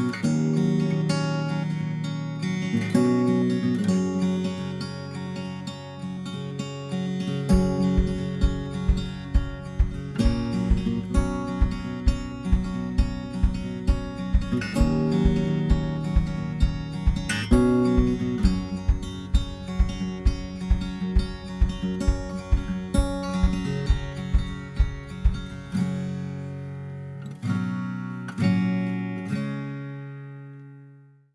Música